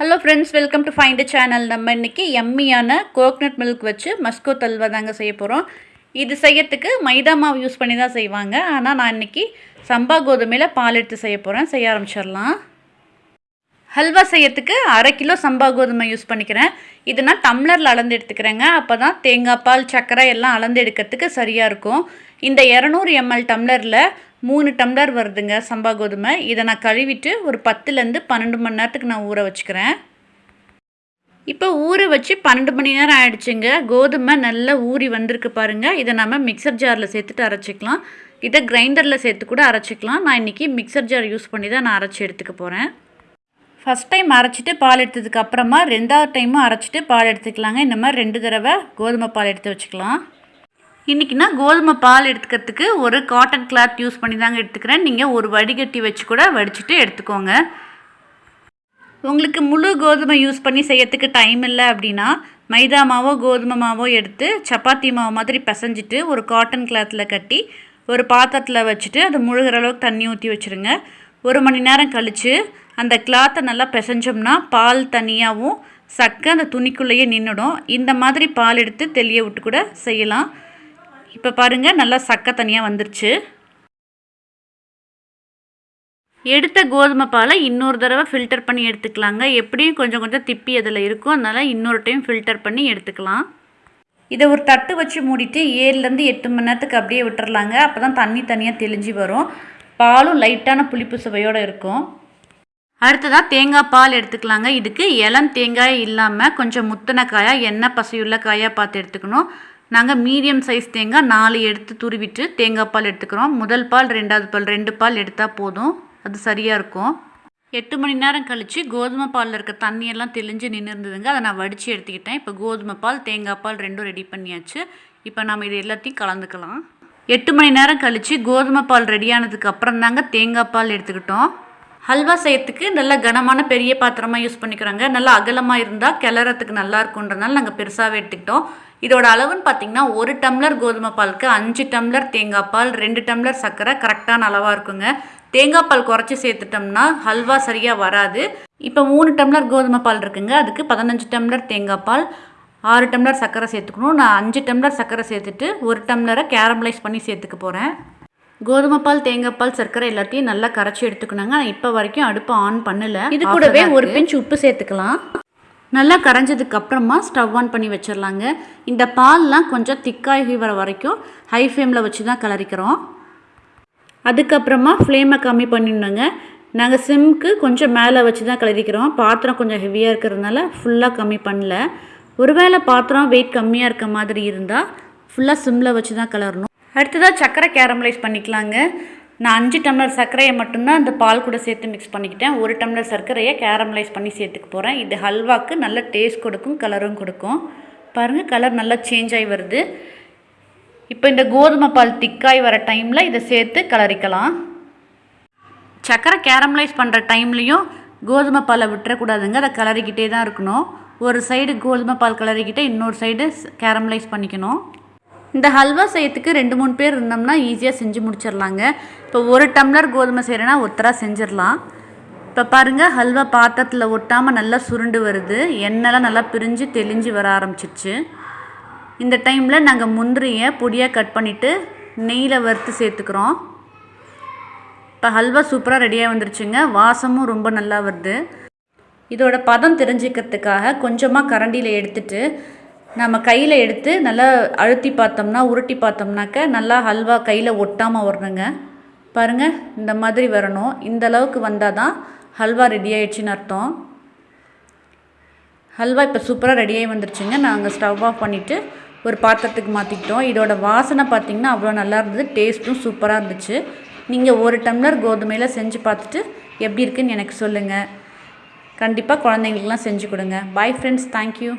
Hello friends welcome to find channel நம்ம இன்றைக்கி எம்மியான coconut milk வச்சு மஸ்கோ தல்வா தாங்க செய்ய போகிறோம் இது செய்யறதுக்கு மைதா மாவு யூஸ் பண்ணி தான் செய்வாங்க. ஆனால் நான் இன்றைக்கி சம்பா கோதுமையில் பால் எடுத்து செய்ய போகிறேன் செய்ய ஆரம்பிச்சிடலாம். ஹல்வா செய்யறதுக்கு அரை கிலோ சம்பா கோதுமை யூஸ் பண்ணிக்கிறேன். இது நான் டம்ளரில் அளந்து எடுத்துக்கிறேங்க. அப்போ தான் தேங்காய் பால் சர்க்கரை எல்லாம் அளந்து எடுக்கிறதுக்கு சரியாக இருக்கும். இந்த இரநூறு எம்எல் டம்ளரில் மூணு டம்ளர் வருதுங்க சம்பா கோதுமை. இதை நான் கழுவிட்டு ஒரு பத்துலேருந்து பன்னெண்டு மணி நேரத்துக்கு நான் ஊற வச்சுக்கிறேன். இப்போ ஊற வச்சு பன்னெண்டு மணி நேரம் ஆயிடுச்சுங்க. கோதுமை நல்லா ஊறி வந்திருக்கு பாருங்கள் இதை நம்ம மிக்சர் ஜாரில் சேர்த்துட்டு அரைச்சிக்கலாம். இதை கிரைண்டரில் சேர்த்து கூட அரைச்சிக்கலாம். நான் இன்றைக்கி மிக்சர் ஜார் யூஸ் பண்ணி தான் நான் அரைச்சி எடுத்துக்க போகிறேன் ஃபஸ்ட் டைம் அரைச்சிட்டு பால் எடுத்ததுக்கு அப்புறமா ரெண்டாவது டைமும் அரைச்சிட்டு பால் எடுத்துக்கலாங்க. இந்த மாதிரி ரெண்டு தடவை கோதுமை பால் எடுத்து வச்சுக்கலாம். இன்றைக்கி நான் கோதுமை பால் எடுத்துக்கிறதுக்கு ஒரு காட்டன் கிளாத் யூஸ் பண்ணி தாங்க எடுத்துக்கிறேன். நீங்கள் ஒரு வடிகட்டி வச்சு கூட வடிச்சிட்டு எடுத்துக்கோங்க. உங்களுக்கு முழு கோதுமை யூஸ் பண்ணி செய்யறதுக்கு டைம் இல்லை அப்படின்னா மைதா மாவோ கோதுமை மாவோ எடுத்து சப்பாத்தி மாவு மாதிரி பிசைஞ்சிட்டு ஒரு காட்டன் கிளாத்தில் கட்டி ஒரு பாத்திரத்தில் வச்சுட்டு அது முழுகிற அளவுக்கு தண்ணி ஊற்றி வச்சுருங்க. ஒரு மணி நேரம் கழித்து அந்த கிளாத்தை நல்லா பிசைஞ்சோம்னா பால் தனியாகவும் சக்கை அந்த துணிக்குள்ளேயே நின்றுடும் இந்த மாதிரி பால் எடுத்து தெளிய விட்டு கூட செய்யலாம். இப்போ பாருங்கள் நல்லா சக்கை தனியாக வந்துருச்சு. எடுத்த கோதுமை பாலை இன்னொரு தடவை ஃபில்டர் பண்ணி எடுத்துக்கலாங்க. எப்படியும் கொஞ்சம் கொஞ்சம் திப்பி அதில் இருக்கும். அதனால் இன்னொரு டைம் ஃபில்டர் பண்ணி எடுத்துக்கலாம். இதை ஒரு தட்டு வச்சு மூடிட்டு ஏழுலேருந்து எட்டு மணி நேரத்துக்கு அப்படியே விட்டுறலாங்க. அப்போ தான் தண்ணி தனியாக தெளிஞ்சு வரும். பாலும் லைட்டான புளிப்பு சுவையோடு இருக்கும். அடுத்ததாக தேங்காய் பால் எடுத்துக்கலாங்க. இதுக்கு இளம் தேங்காய் இல்லாமல் கொஞ்சம் முத்தின காயாக எண்ணெய் பசையுள்ள காயாக பார்த்து எடுத்துக்கணும். நாங்கள் மீடியம் சைஸ் தேங்காய் நாலு எடுத்து துருவிட்டு தேங்காய் பால் எடுத்துக்கிறோம். முதல் பால் ரெண்டாவது பால் ரெண்டு பால் எடுத்தால் போதும். அது சரியாக இருக்கும். எட்டு மணி நேரம் கழித்து கோதுமை பாலில் இருக்க தண்ணியெல்லாம் தெளிஞ்சு நின்று இருந்ததுங்க அதை நான் வடித்து எடுத்துக்கிட்டேன். இப்போ கோதுமை பால் தேங்காய் பால் ரெண்டும் ரெடி பண்ணியாச்சு. இப்போ நம்ம இது எல்லாத்தையும் கலந்துக்கலாம். எட்டு மணி நேரம் கழித்து கோதுமை பால் ரெடியானதுக்கு அப்புறம் தாங்க தேங்காய் பால் எடுத்துக்கிட்டோம். ஹல்வா செய்யறதுக்கு நல்ல கனமான பெரிய பாத்திரமாக யூஸ் பண்ணிக்கிறாங்க. நல்லா அகலமாக இருந்தால் கிளறத்துக்கு நல்லா இருக்குன்றதுனால நாங்கள் பெருசாகவே எடுத்துக்கிட்டோம். இதோட அளவுன்னு பார்த்தீங்கன்னா ஒரு டம்ளர் கோதுமை பாலுக்கு அஞ்சு டம்ளர் தேங்காய் பால் ரெண்டு டம்ளர் சர்க்கரை கரெக்டான அளவாக இருக்குங்க. தேங்காய் பால் குறைச்சி சேர்த்துட்டோம்னா ஹல்வா சரியாக வராது. இப்போ மூணு டம்ளர் கோதுமை பால் இருக்குங்க. அதுக்கு பதினஞ்சு டம்ளர் தேங்காய் பால் ஆறு டம்ளர் சர்க்கரை சேர்த்துக்கணும். நான் அஞ்சு டம்ளர் சர்க்கரை சேர்த்துட்டு ஒரு டம்ளரை கேரமலைஸ் பண்ணி சேர்த்துக்க போகிறேன் கோதுமை பால் தேங்காய் பால் சர்க்கரை எல்லாத்தையும் நல்லா கரைச்சி எடுத்துக்கணுங்க. நான் இப்போ வரைக்கும் அடுப்பை ஆன் பண்ணல. இது கூடவே ஒரு பிஞ்ச் உப்பு சேர்த்துக்கலாம். நல்லா கரைஞ்சதுக்கு அப்புறமா ஸ்டவ் ஆன் பண்ணி வச்சிடலாங்க. இந்த பால்லாம் கொஞ்சம் திக்காகி வர வரைக்கும் ஹை ஃப்ளேமில் வச்சு தான் கலரிக்கிறோம். அதுக்கப்புறமா ஃப்ளேமை கம்மி பண்ணிடணுங்க. நாங்கள் சிம்க்கு கொஞ்சம் மேலே வச்சு தான் கலரிக்கிறோம். பாத்திரம் கொஞ்சம் ஹெவியாக இருக்கிறதுனால ஃபுல்லாக கம்மி பண்ணல. ஒருவேளை பாத்திரம் வெயிட் கம்மியாக இருக்க மாதிரி இருந்தால் ஃபுல்லாக சிம்மில் வச்சு தான் கலரணும். அடுத்ததாக சர்க்கரை கேரமலைஸ் பண்ணிக்கலாங்க. நான் அஞ்சு டம்ளர் சர்க்கரையை மட்டும்தான் அந்த பால் கூட சேர்த்து மிக்ஸ் பண்ணிக்கிட்டேன். ஒரு டம்ளர் சர்க்கரையை கேரமலைஸ் பண்ணி சேர்த்துக்க போகிறேன் இது ஹல்வாக்கு நல்ல டேஸ்ட் கொடுக்கும் கலரும் கொடுக்கும். பாருங்கள் கலர் நல்லா சேஞ்ச் ஆகி வருது. இப்போ இந்த கோதுமை பால் திக்காய் வர டைமில் இதை சேர்த்து கலரிக்கலாம். சர்க்கரை கேரமலைஸ் பண்ணுற டைம்லேயும் கோதுமை பாலை விட்டுறக்கூடாதுங்க. அதை கலரிக்கிட்டே தான் இருக்கணும். ஒரு சைடு கோதுமை பால் கலரிக்கிட்டே இன்னொரு சைடு கேரமலைஸ் பண்ணிக்கணும். இந்த ஹல்வா செய்யறதுக்கு ரெண்டு மூணு பேர் இருந்தோம்னா ஈஸியாக செஞ்சு முடிச்சிடலாங்க. இப்போ ஒரு டம்ளர் கோதுமை செய்கிறேன்னா ஒத்தராக செஞ்சிடலாம். இப்போ பாருங்கள் ஹல்வா பாத்திரத்தில் ஒட்டாமல் நல்லா சுருண்டு வருது. எண்ணெய்லாம் நல்லா பிரிஞ்சு தெளிஞ்சு வர ஆரம்பிச்சிருச்சு. இந்த டைமில் நாங்கள் முந்திரியை பொடியாக கட் பண்ணிவிட்டு நெய்யில் வறுத்து சேர்த்துக்கிறோம். இப்போ ஹல்வா சூப்பராக ரெடியாக வந்துருச்சுங்க. வாசமும் ரொம்ப நல்லா வருது. இதோட பதம் தெரிஞ்சுக்கிறதுக்காக கொஞ்சமாக கரண்டியில் எடுத்துட்டு நம்ம கையில் எடுத்து நல்லா அழுத்தி பார்த்தோம்னா உருட்டி பார்த்தோம்னாக்க நல்லா ஹல்வா கையில் ஒட்டாமல் வரணுங்க. பாருங்கள் இந்த மாதிரி வரணும். இந்த அளவுக்கு வந்தால் தான் ஹல்வா ரெடி ஆயிடுச்சுன்னு அர்த்தம். ஹல்வா இப்போ சூப்பராக ரெடியாகி வந்துருச்சுங்க. நாங்கள் ஸ்டவ் ஆஃப் பண்ணிவிட்டு ஒரு பாத்திரத்துக்கு மாற்றிக்கிட்டோம் இதோட வாசனை பார்த்திங்கன்னா அவ்வளோ நல்லா இருந்தது. டேஸ்ட்டும் சூப்பராக இருந்துச்சு. நீங்கள் ஒரு டம்ளர் கோதுமையில் செஞ்சு பார்த்துட்டு எப்படி இருக்குன்னு எனக்கு சொல்லுங்கள் கண்டிப்பாக குழந்தைங்களுக்குலாம் செஞ்சு கொடுங்க. Bye friends thank you